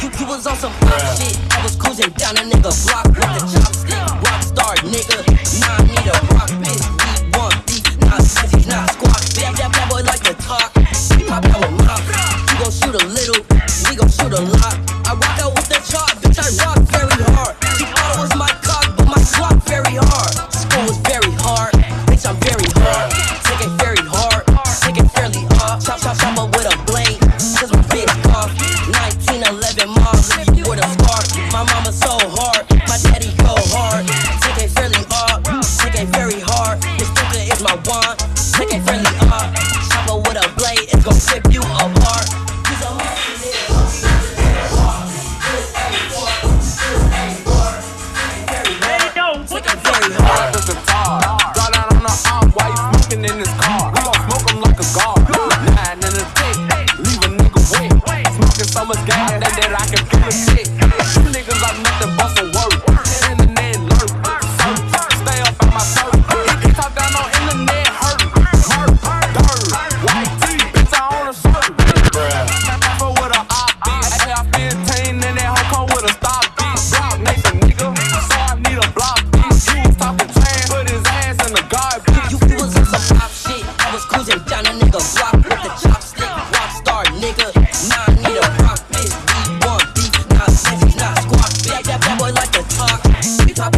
You, you was on some pop shit. I was cruising down a nigga block with the chopstick. Rockstar nigga, nah I need a rock bitch. Beat one beat, nah sexy, nah squat. Damn, that bad boy like to talk. He pop out a mop. You gon' shoot a little, we gon' shoot a lot. I rock out with the chop, bitch. I rock very hard.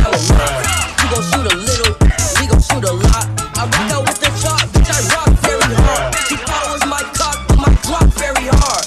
hella. You gon' shoot a little, we gon' shoot a lot. I rock out with the chop, bitch, I rock very hard. My cock, my very hard.